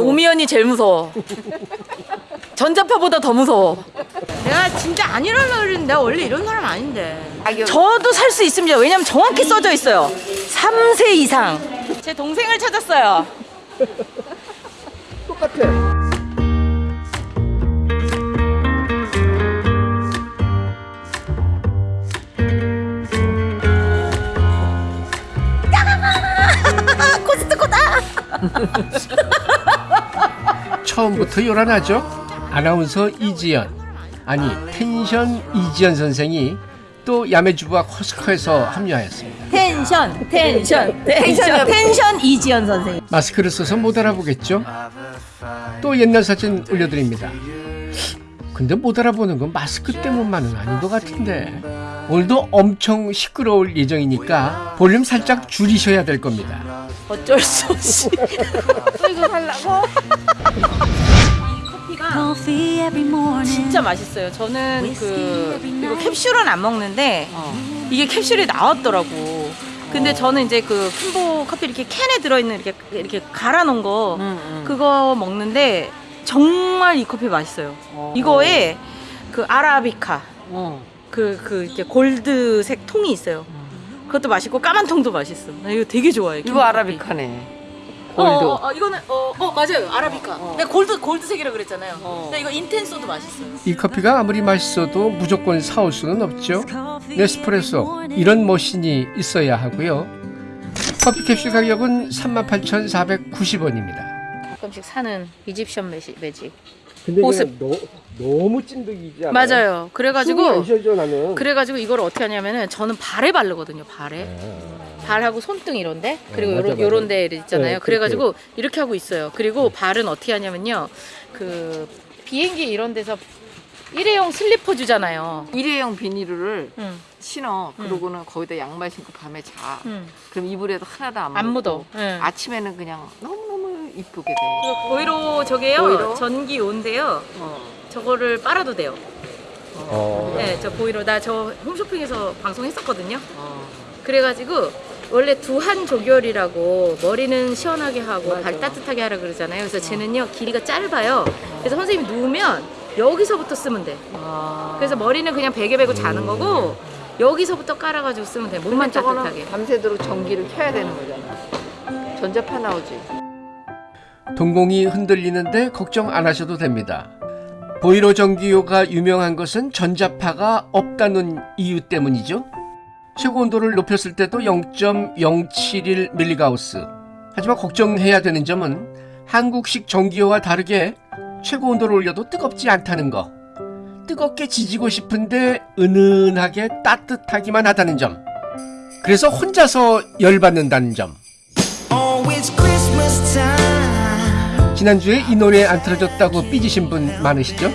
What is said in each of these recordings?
오미연이 제일 무서워. 전자파보다 더 무서워. 내가 진짜 안 이러려고 그랬는데 내가 원래 이런 사람 아닌데. 저도 살 수 있습니다. 왜냐면 정확히 써져 있어요. 3세 이상. 제 동생을 찾았어요. 똑같아. 코스트코다. 처음부터 요란하죠? 아나운서 이지연 아니 텐션 이지연 선생이 또 야매주부와 코스코에서 합류하였습니다. 텐션, 텐션, 텐션, 텐션 이지연 선생님. 마스크를 써서 못 알아보겠죠? 또 옛날 사진 올려드립니다. 근데 못 알아보는 건 마스크 때문만은 아닌 것 같은데 오늘도 엄청 시끄러울 예정이니까 볼륨 살짝 줄이셔야 될 겁니다. 어쩔 수 없이. 또 이거 살라고? 이 커피가. 진짜 맛있어요. 저는 그 이거 캡슐은 안 먹는데 이게 캡슐이 나왔더라고. 근데 저는 이제 그 킴보 커피 이렇게 캔에 들어있는 이렇게 이렇게 갈아 놓은 거 그거 먹는데 정말 이 커피 맛있어요. 이거에 그 아라비카 그 그 이렇게 골드색 통이 있어요. 그것도 맛있고 까만 통도 맛있어. 나 이거 되게 좋아해. 이거 아라비카네. 어, 골드. 어, 어, 이거는 어, 어 맞아요 아라비카. 내가 골드 골드색이라 그랬잖아요. 근데 이거 인텐소도 맛있어요. 이 커피가 아무리 맛있어도 무조건 사올 수는 없죠. 네스프레소 이런 머신이 있어야 하고요. 커피 캡슐 가격은 38,490원입니다. 가끔씩 사는 이집션 매직. 근데 보습. 너, 너무 찐득이지 않아요? 맞아요. 그래가지고 나는. 그래가지고 이걸 어떻게 하냐면은 저는 발에 바르거든요. 발에 발하고 손등 이런데 그리고 아, 맞아, 요런 맞아. 요런 데 있잖아요. 네, 그래가지고 이렇게 하고 있어요. 그리고 발은 어떻게 하냐면요. 그 비행기 이런 데서 일회용 슬리퍼 주잖아요. 일회용 비닐을 응. 신어. 그러고는 거기다 양말 신고 밤에 자. 응. 그럼 이불에도 하나도 안, 안 묻고 묻어. 응. 아침에는 그냥 너무너무 이쁘게 돼. 그 보이로 저게요. 보이로? 전기 온데요. 어. 저거를 빨아도 돼요. 어. 네, 저 보이로 나 저 홈쇼핑에서 방송했었거든요. 어. 그래가지고 원래 두한 조결이라고 머리는 시원하게 하고 맞아. 발 따뜻하게 하라 그러잖아요. 그래서 쟤는요 길이가 짧아요. 그래서 선생님이 누우면 여기서부터 쓰면 돼. 아. 그래서 머리는 그냥 베개 베고 자는 거고 여기서부터 깔아가지고 쓰면 돼. 몸만 따뜻하게. 밤새도록 전기를 켜야 되는 거잖아. 전자파 나오지. 동공이 흔들리는데 걱정 안 하셔도 됩니다. 보이로 전기요가 유명한 것은 전자파가 없다는 이유 때문이죠. 최고 온도를 높였을 때도 0.071 밀리가우스. 하지만 걱정해야 되는 점은 한국식 전기요와 다르게 최고 온도를 올려도 뜨겁지 않다는 거. 뜨겁게 지지고 싶은데 은은하게 따뜻하기만 하다는 점. 그래서 혼자서 열받는다는 점. 지난주에 이 노래 안 틀어졌다고 삐지신 분 많으시죠?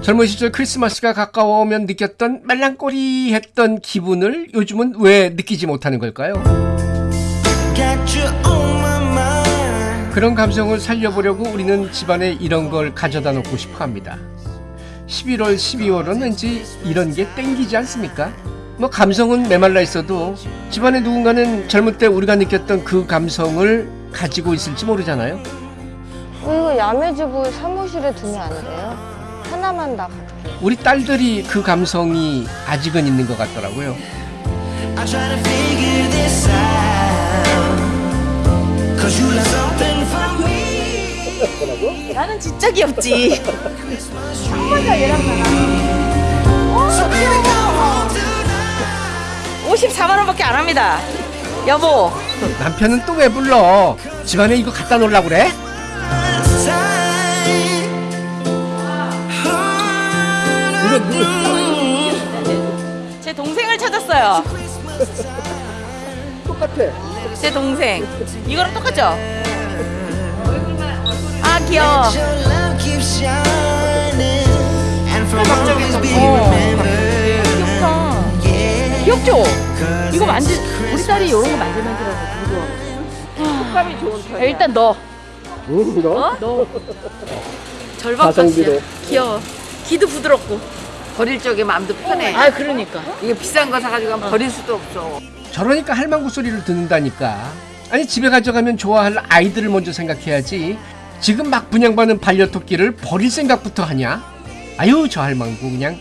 젊은 시절 크리스마스가 가까워오면 느꼈던 말랑꼬리 했던 기분을 요즘은 왜 느끼지 못하는 걸까요? 그런 감성을 살려보려고 우리는 집안에 이런 걸 가져다 놓고 싶어 합니다. 11월, 12월은 왠지 이런 게 땡기지 않습니까? 뭐 감성은 메말라 있어도 집안에 누군가는 젊을 때 우리가 느꼈던 그 감성을 가지고 있을지 모르잖아요. 이거 야매주부 사무실에 두면 안 돼요? 하나만 다 갖게. 우리 딸들이 그 감성이 아직은 있는 것 같더라고요. 나는 진짜 귀엽지. Go home tonight. 54만 원밖에 안 합니다. 여보. 남편은 또 왜 불러? 집안에 이거 갖다 놓으려고 그래? 제 동생을 찾았어요. 똑같아. 제 동생. 이거랑 똑같죠? 아 귀여워. Be 어. 귀엽다. 귀엽죠? 이거 만지 우리 딸이 이런 거 되게 좋아. 식감이 좋은 편이야. 일단 넣어. 응, 너? 어? 넣어. 가성비로. 귀여워. 귀도 부드럽고. 버릴 적에 마음도 편해. 아 그러니까. 이게 비싼 거 사가지고 하면 버릴 수도 없어. 저러니까 할망구 소리를 듣는다니까. 아니 집에 가져가면 좋아할 아이들을 먼저 생각해야지. 지금 막 분양받는 반려토끼를 버릴 생각부터 하냐? 아유 저 할망구 그냥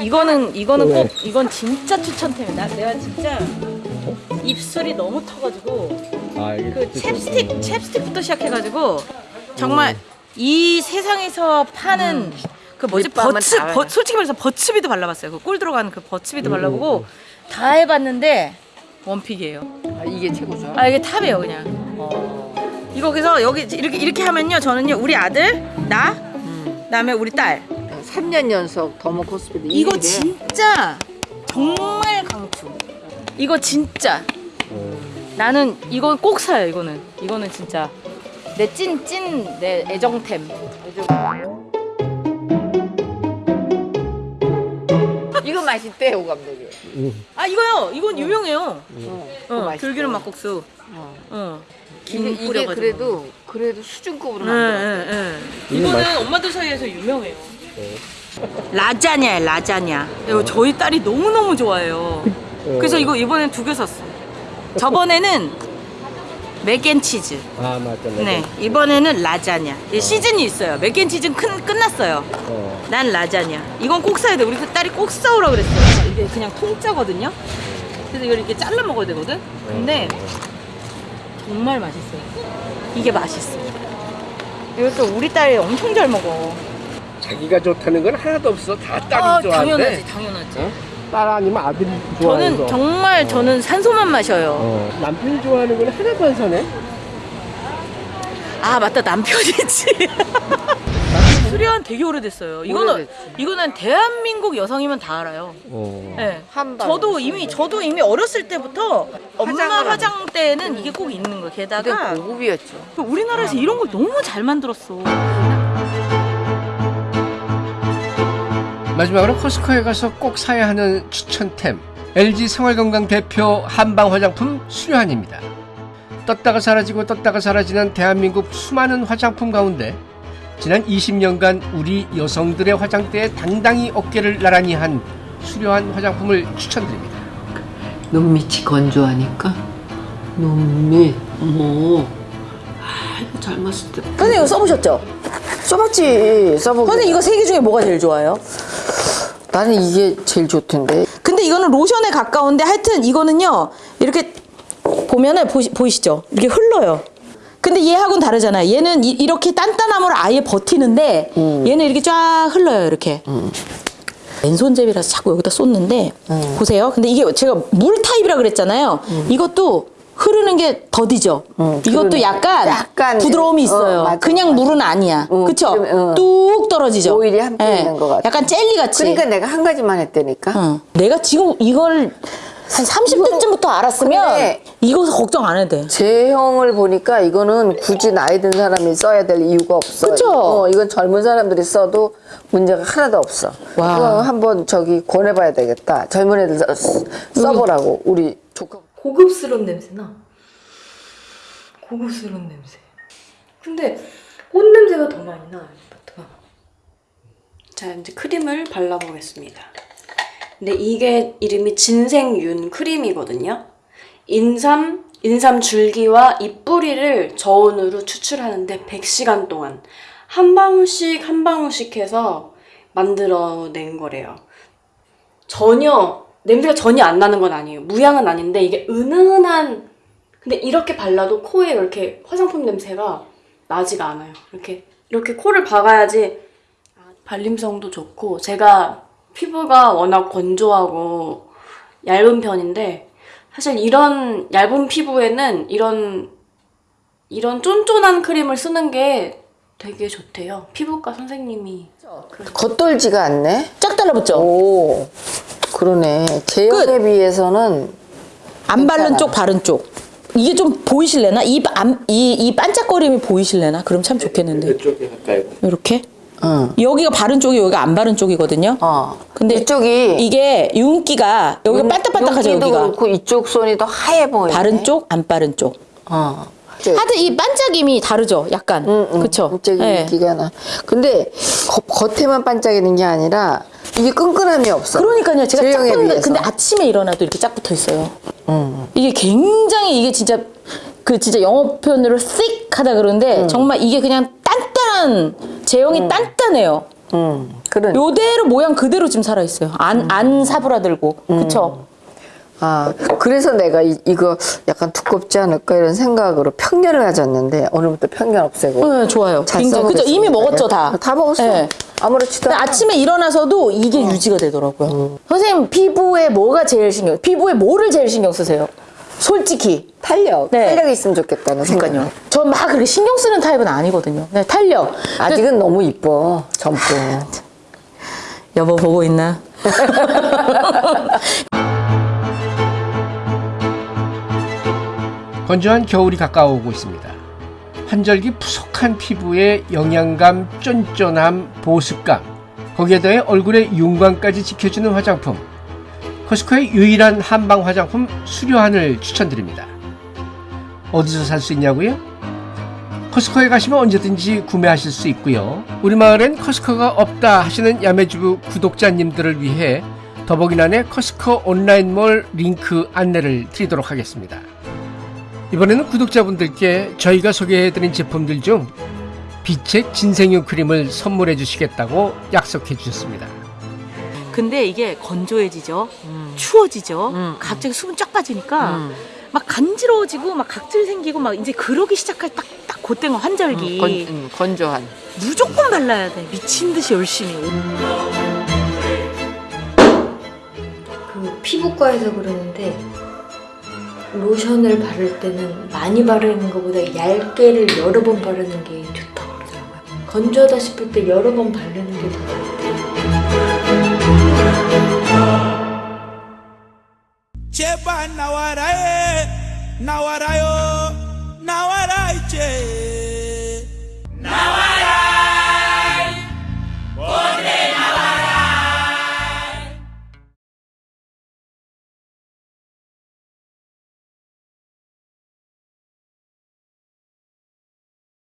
이거는 이거는 꼭 이건 진짜 추천템이다. 내가 진짜 입술이 너무 터가지고 그 챕스틱 챕스틱부터 시작해가지고 정말 이 세상에서 파는 그 뭐지 버츠 다 버, 솔직히 말해서 버츠비도 발라봤어요. 그 꿀 들어가는 그 버츠비도 발라보고 다 해봤는데 one pick이에요. 아, 이게 최고죠. 아 이게 top이에요 그냥. 이거 그래서 여기 이렇게 이렇게 하면요 저는요 우리 아들 나 그다음에 우리 딸 3년 연속 더모 코스프레 이거 일일에 진짜 정말 강추. 이거 진짜. 나는 이거 꼭 사요. 이거는 이거는 진짜 내 찐 찐 내 애정템. 이거 맛있대 오 감독이. 아 이거요. 이건 유명해요. 어, 그거 어, 맛있어. 들기름 막국수. 어. 어. 이게, 김 이게 뿌려가지고. 그래도 그래도 수준급으로 예, 만들어. 예, 예. 이거는 엄마들 사이에서 유명해요. 라자냐예요, 라자냐. 이거 저희 딸이 너무 너무 좋아해요. 그래서 이거 이번엔 두 개 샀어. 저번에는 맥앤치즈. 아 맞다 네, 이번에는 라자냐. 이 시즌이 있어요. 맥앤치즈는 큰, 끝났어요. 난 라자냐. 이건 꼭 사야 돼. 우리 그 딸이 꼭 사오라 그랬어요. 이게 그냥 통짜거든요. 그래서 이걸 이렇게 잘라 먹어야 되거든. 근데 정말 맛있어요. 이게 맛있어. 이것도 우리 딸이 엄청 잘 먹어. 자기가 좋다는 건 하나도 없어 다 딸이 아, 좋아하는데 당연하지, 당연하지. 딸 아니면 아들이 좋아해서 저는 정말 저는 산소만 마셔요. 어, 남편이 좋아하는 건 하나도 안 사네 아 맞다 남편이지. 수리한 되게 오래됐어요. 이거는. 이거는 대한민국 여성이면 다 알아요. 어. 네. 저도 이미 저도 이미 어렸을 때부터 엄마 화장을 화장 때는 이게 꼭 있는 거. 근데 게다가 고급이었죠. 우리나라에서 이런 걸 너무 잘 만들었어. 마지막으로 코스코에 가서 꼭 사야 하는 추천템 LG 생활건강 대표 한방 화장품 수료한입니다. 떴다가 사라지고 떴다가 사라지는 대한민국 수많은 화장품 가운데 지난 20년간 우리 여성들의 화장대에 당당히 어깨를 나란히 한 수려한 화장품을 추천드립니다. 눈밑이 건조하니까 눈밑 어머 아 이거 젊었을 때 선생님 이거 써보셨죠? 써봤지. 써보고. 선생님 이거 세 개 중에 뭐가 제일 좋아요? 나는 이게 제일 좋던데. 근데 이거는 로션에 가까운데 하여튼 이거는요 이렇게 보면은 보시, 보이시죠? 이렇게 흘러요. 근데 얘하고는 다르잖아요. 얘는 이, 렇게 단단함으로 아예 버티는데 얘는 이렇게 쫙 흘러요. 이렇게. 맨손잡이라서 자꾸 여기다 쏟는데 보세요. 근데 이게 제가 물 타입이라 그랬잖아요. 이것도 흐르는 게 더디죠. 이것도 그러네. 약간, 약간, 부드러움이 어, 있어요. 맞아, 그냥 맞아. 물은 아니야. 어, 그쵸? 좀, 어. 뚝 떨어지죠. 오일이 함께 예. 있는 것 같아. 약간 젤리 같이. 그러니까 내가 한 가지만 했다니까. 어. 내가 지금 이걸 한 30대쯤부터 알았으면 이거 걱정 안 해도 돼. 제형을 보니까 이거는 굳이 나이 든 사람이 써야 될 이유가 없어. 그쵸? 어, 이건 젊은 사람들이 써도 문제가 하나도 없어. 와. 한번 저기 권해봐야 되겠다. 젊은 애들 써- 써보라고 우리 조카. 고급스러운 냄새나? 고급스러운 냄새. 근데 꽃 냄새가 더 많이 나 아파트가. 자 이제 크림을 발라보겠습니다. 근데 이게 이름이 진생윤 크림이거든요. 인삼 인삼 줄기와 잎 뿌리를 저온으로 추출하는데 100시간 동안 한 방울씩 한 방울씩 해서 만들어낸 거래요. 전혀 냄새가 전혀 안 나는 건 아니에요. 무향은 아닌데 이게 은은한 근데 이렇게 발라도 코에 이렇게 화장품 냄새가 나지가 않아요. 이렇게 이렇게 코를 박아야지 발림성도 좋고 제가 피부가 워낙 건조하고 얇은 편인데 사실 이런 얇은 피부에는 이런 이런 쫀쫀한 크림을 쓰는 게 되게 좋대요. 피부과 선생님이 겉돌지가 않네. 쫙 달라붙죠? 오, 그러네. 제형에 비해서는 안 바른. 쪽, 바른 쪽. 이게 좀 보이실래나? 이, 안, 이, 이 반짝거림이 보이실래나? 그럼 참 좋겠는데. 이쪽에 가까이 이렇게. 응. 여기가 바른 쪽이 여기가 안 바른 쪽이거든요. 어. 근데 이쪽이 이게 윤기가 여기가 반딱반딱하죠, 윤기도 여기가. 그렇고 이쪽 손이 더 하얘 보이네. 바른 쪽, 안 바른 쪽. 어. 하여튼 이 반짝임이 다르죠, 약간. 응, 응. 그쵸? 갑자기 예. 윤기가 나. 근데 겉, 겉에만 반짝이는 게 아니라 이게 끈끈함이 없어. 그러니까요. 제가 짝 붙는. 근데 아침에 일어나도 이렇게 짝 붙어 있어요. 응. 이게 굉장히 이게 진짜 그 진짜 영어 표현으로 thick 하다 그러는데 정말 이게 그냥 단단한 제형이 단단해요. 음, 그런. 요대로 모양 그대로 지금 살아 있어요. 안 안 사부라들고 그쵸? 아, 그래서 내가 이, 이거 약간 두껍지 않을까 이런 생각으로 편견을 가졌는데 오늘부터 편견 없애고. 네, 좋아요. 잘 굉장히 그죠? 이미 먹었죠 다. 다 먹었어. 네. 아무렇지도 근데 않아. 아침에 일어나서도 이게 유지가 되더라고요. 선생님 피부에 뭐가 제일 신경? 피부에 뭐를 제일 신경 쓰세요? 솔직히. 탄력. 네. 탄력이 있으면 좋겠다는 생각. 그러니까요. 저 막 그렇게 신경 쓰는 타입은 아니거든요. 네, 탄력. 아직은 너무 이뻐. 젊고. 여보 보고 있나? 건조한 겨울이 가까워오고 있습니다. 환절기 푸석한 피부에 영양감, 쫀쫀함, 보습감, 거기에 더해 얼굴의 윤광까지 지켜주는 화장품. 코스코의 유일한 한방 화장품 수료한을 추천드립니다. 어디서 살 수 있냐고요? 코스코에 가시면 언제든지 구매하실 수 있고요. 우리 마을엔 코스코가 없다 하시는 야매주부 구독자님들을 위해 더보기란에 코스코 온라인몰 링크 안내를 드리도록 하겠습니다. 이번에는 구독자분들께 저희가 소개해드린 제품들 중 빛의 진생유 크림을 선물해 주시겠다고 약속해 주셨습니다. 근데 이게 건조해지죠. 추워지죠. 갑자기 수분 쫙 빠지니까 막 간지러워지고 막 각질 생기고 막 이제 그러기 시작할 딱, 딱 그때가 환절기. 건, 음, 건조한. 무조건 발라야 돼. 미친 듯이 열심히. 그 피부과에서 그러는데 로션을 바를 때는 많이 바르는 것보다 얇게를 여러 번 바르는 게 좋다고 그러더라고요. 건조하다 싶을 때 여러 번 바르는 게더 좋아요. 제발 나와라 해 나와라요 나와라 이제